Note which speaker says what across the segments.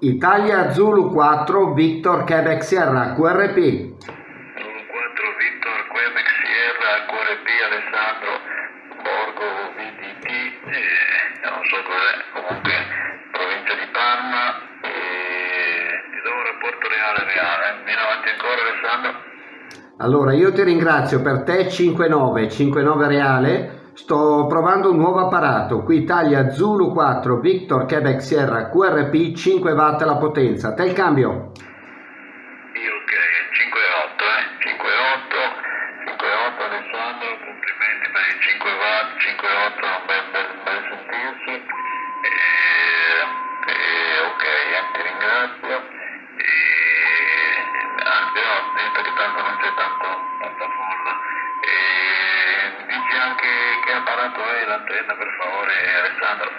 Speaker 1: Italia Zulu 4 Victor Quebec Sierra QRP. Zulu
Speaker 2: 4 Victor Quebec Sierra QRP Alessandro Borgo VDT, eh, non so cos'è, comunque provincia di Parma e ti do un rapporto reale reale. Vieni avanti ancora Alessandro.
Speaker 1: Allora io ti ringrazio per te 59, 59 reale. Sto provando un nuovo apparato, qui Italia Zulu 4 Victor Quebec Sierra QRP 5 watt la potenza, te il cambio?
Speaker 2: L'antenna per favore Alessandro?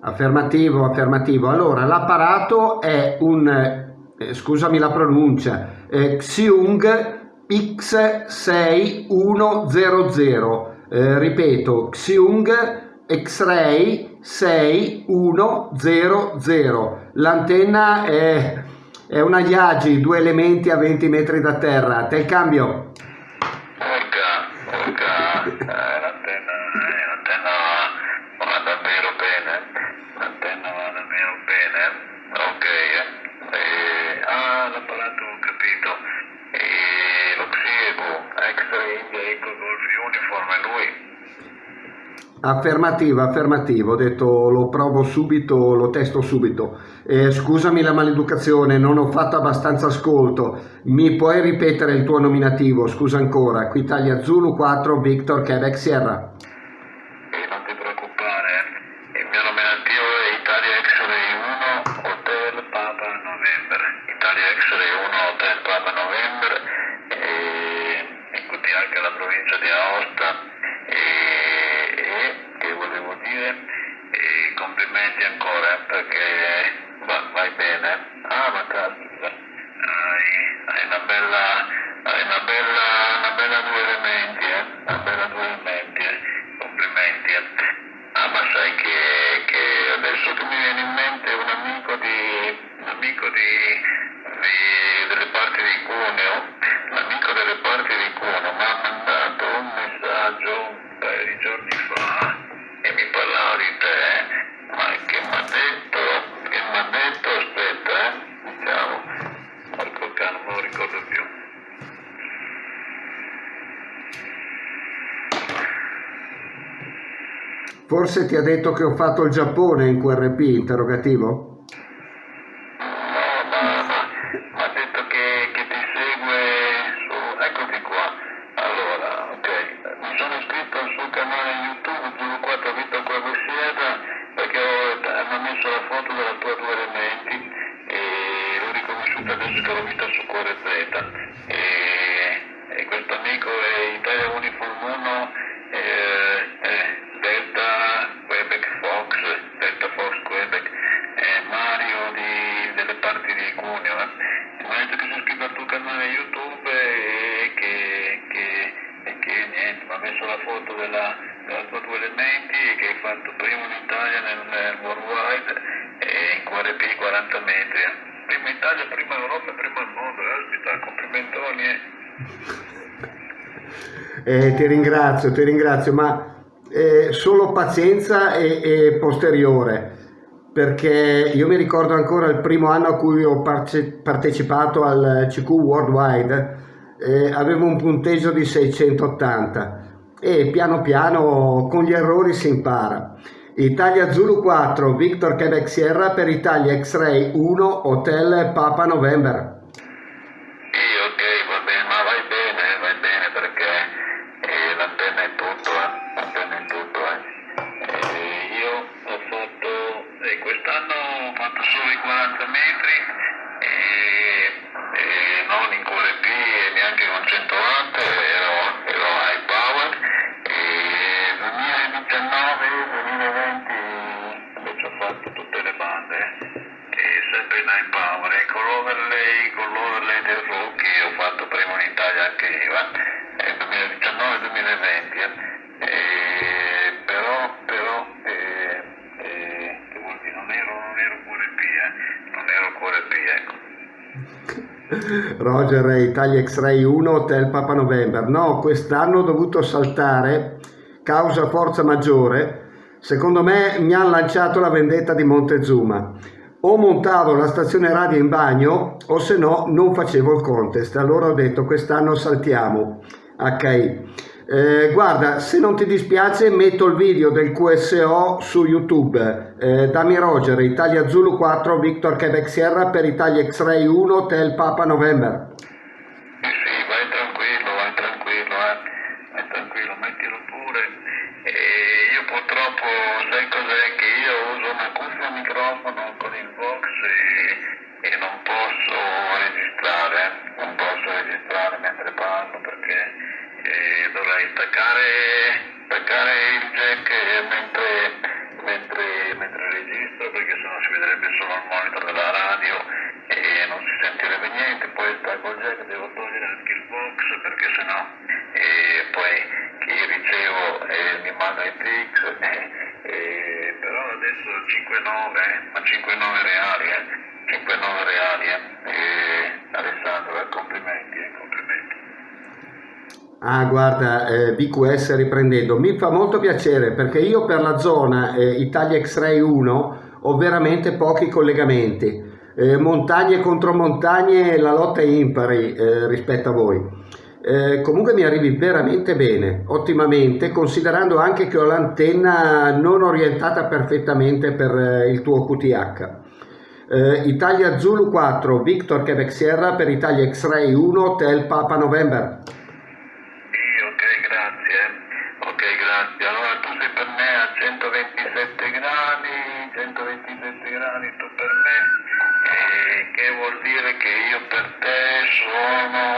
Speaker 1: Affermativo, affermativo. Allora, l'apparato è un, eh, scusami la pronuncia, eh, Xiung X6100. Eh, ripeto, Xiung X-Ray 6100. L'antenna è, è una Yagi, due elementi a 20 metri da terra. Te il cambio?
Speaker 2: Porca, porca, Uniform, è lui?
Speaker 1: Affermativo, affermativo, ho detto lo provo subito, lo testo subito. Eh, scusami la maleducazione, non ho fatto abbastanza ascolto. Mi puoi ripetere il tuo nominativo? Scusa ancora. Qui Italia Zulu 4 Victor Quebec Sierra. E
Speaker 2: non ti preoccupare, il mio nominativo è Italia X-Ray 1 Hotel Papa November. Italia X-Ray 1 Hotel Papa November e, e quindi anche la provincia di Aosta
Speaker 1: Forse ti ha detto che ho fatto il Giappone in QRP, interrogativo? Eh, ti ringrazio, ti ringrazio, ma eh, solo pazienza e, e posteriore, perché io mi ricordo ancora il primo anno a cui ho partecipato al CQ Worldwide, eh, avevo un punteggio di 680 e piano piano con gli errori si impara. Italia Zulu 4, Victor Quebec Sierra per Italia X-Ray 1, Hotel Papa November.
Speaker 2: High power, e con l'overlay, con l'overlay del rookie ho fatto primo in Italia anche io, eh, 2019-2020, eh. Però, però, eh, eh, che vuol dire, non ero, non ero QRP, eh, non
Speaker 1: Roger Italia X-Ray 1 Hotel Papa November. No, quest'anno ho dovuto saltare causa forza maggiore. Secondo me mi ha lanciato la vendetta di Montezuma. O montavo la stazione radio in bagno o se no non facevo il contest. Allora ho detto quest'anno saltiamo. HI. Eh, guarda, se non ti dispiace metto il video del QSO su YouTube. Eh, Dami Roger, Italia Zulu 4, Victor Quebec Sierra per Italia X-Ray 1, Hotel Papa November.
Speaker 2: staccare, staccare il jack mentre, mentre, mentre registro perché sennò si vedrebbe solo il monitor della radio e non si sentirebbe niente, poi stacco il jack, devo togliere anche il box perché sennò e poi chi ricevo eh, mi manda i TX, eh, eh, però adesso 5,9, eh, ma 5,9 reali, eh. 5-9 reali Eh.
Speaker 1: Ah, guarda, eh, BQS riprendendo, mi fa molto piacere perché io per la zona eh, Italia X-Ray 1 ho veramente pochi collegamenti. Eh, montagne contro montagne, la lotta è impari eh, rispetto a voi. Eh, comunque mi arrivi veramente bene, ottimamente, considerando anche che ho l'antenna non orientata perfettamente per eh, il tuo QTH. Italia Zulu 4, Victor Quebec Sierra per Italia X-Ray 1, Hotel Papa November.
Speaker 2: avete identirato per me, che vuol dire che io per te sono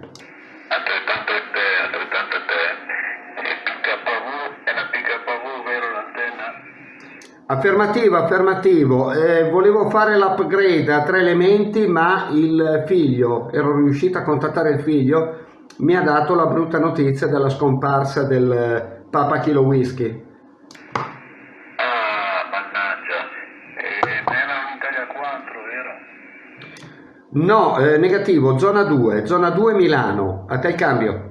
Speaker 1: Affermativo, affermativo. Eh, volevo fare l'upgrade a tre elementi, ma il figlio, ero riuscito a contattare il figlio, mi ha dato la brutta notizia della scomparsa del Papa Kilo Whisky. No, eh, negativo, zona 2, zona 2 Milano, a te il cambio.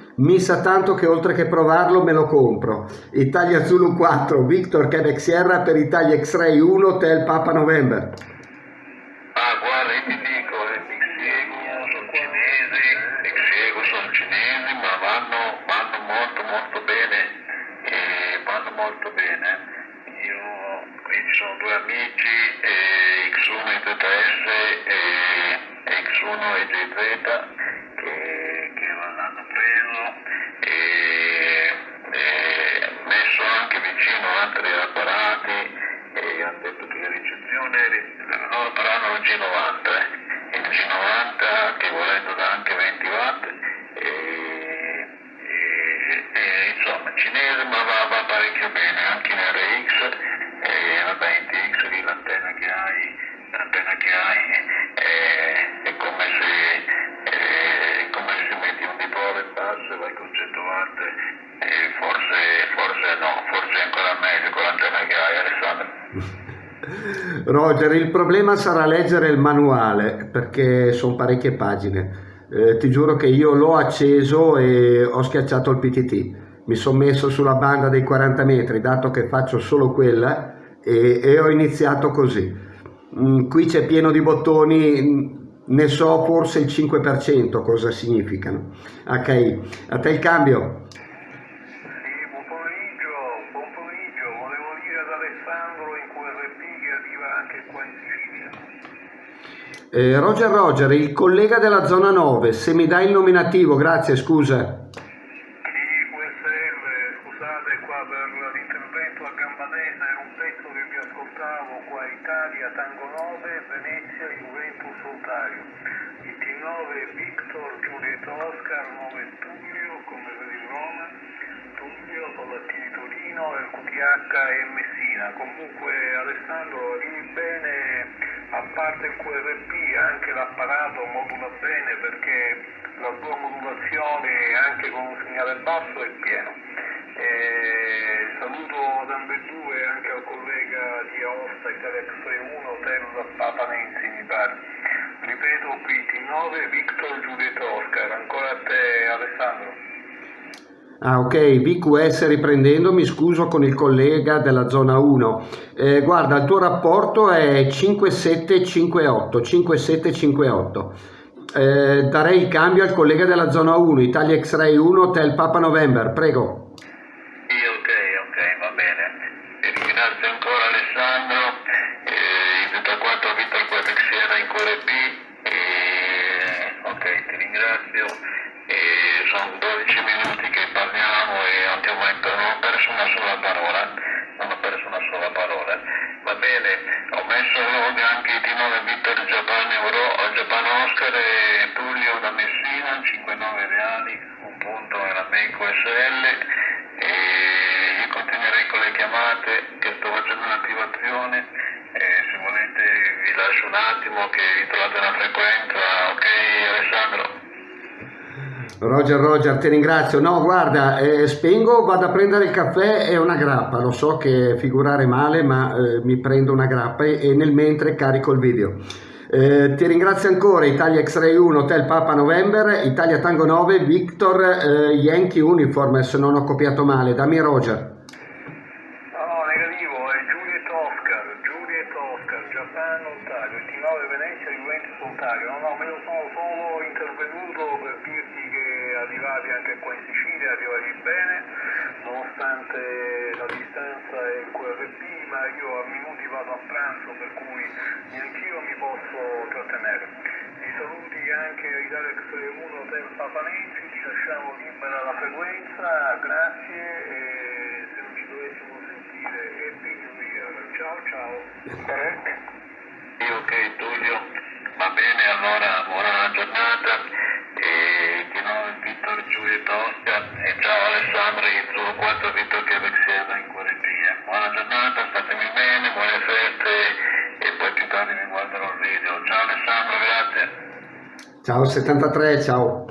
Speaker 1: mi sa tanto che oltre che provarlo me lo compro. Italia Zulu 4, Victor Quebec Sierra per Italia X-Ray 1, Hotel Papa November. Roger, il problema sarà leggere il manuale perché sono parecchie pagine. Eh, ti giuro che io l'ho acceso e ho schiacciato il PTT. Mi sono messo sulla banda dei 40 metri, dato che faccio solo quella, e, e ho iniziato così. Mm, qui c'è pieno di bottoni, ne so forse il 5% cosa significano. HI, a te il cambio. Eh, Roger Roger, il collega della zona 9, se mi dai il nominativo, grazie, scusa. scusate
Speaker 3: qua per l'intervento a Gambanese, è un pezzo che vi ascoltavo qua Italia, Tango 9, Venezia, Juventus, Ontario. Il T9 Victor, Giulietto Oscar, 9 Tullio, come per il Roma, Tullio, Palattini Torino, il QTH e Messina. Comunque Alessandro, arrivi bene a parte il QRP anche l'apparato modula bene perché la sua modulazione anche con un segnale basso è pieno. E saluto ad ambedue anche al collega di Aosta Italia X1 Hotel Papa Nenzi mi pare. Ripeto PT9 Victor Giulietto Oscar, ancora a te Alessandro.
Speaker 1: Ah ok, VQS riprendendo, mi scuso con il collega della zona 1. Eh, guarda, il tuo rapporto è 5758, 5758. Eh, darei il cambio al collega della zona 1, Italia X-Ray 1, Hotel Papa November, prego.
Speaker 2: questo lode anche i Tino da Vittor Giappone Euro, Giappone Oscar e Tullio da Messina, 5-9 reali, un punto era Meco SL e io continuerei con le chiamate che sto facendo un'attivazione e se volete vi lascio un attimo che vi trovate una frequenza, ok Alessandro?
Speaker 1: Roger, Roger, ti ringrazio. No, guarda, eh, spengo, vado a prendere il caffè e una grappa. Lo so che figurare male, ma eh, mi prendo una grappa e, e, nel mentre carico il video. Eh, ti ringrazio ancora Italia X-Ray 1, Hotel Papa November, Italia Tango 9, Victor eh, Yankee Uniform, se non ho copiato male. Dammi Roger.
Speaker 3: Nonostante la distanza e il QRP, ma io a minuti vado a pranzo per cui neanch'io mi posso trattenere. I saluti anche ai Italia X1 Hotel Papanensi, ci lasciamo libera la frequenza, grazie e se non ci dovessimo sentire Happy New Year. Ciao ciao.
Speaker 2: Sì, ok Tullio, va bene allora buona giornata il 4 Vittor che sieda in Quarentia. Buona giornata, statemi bene, buone feste e poi più tardi mi guarderò il video. Ciao Alessandro, grazie.
Speaker 1: Ciao 73, ciao. Ciao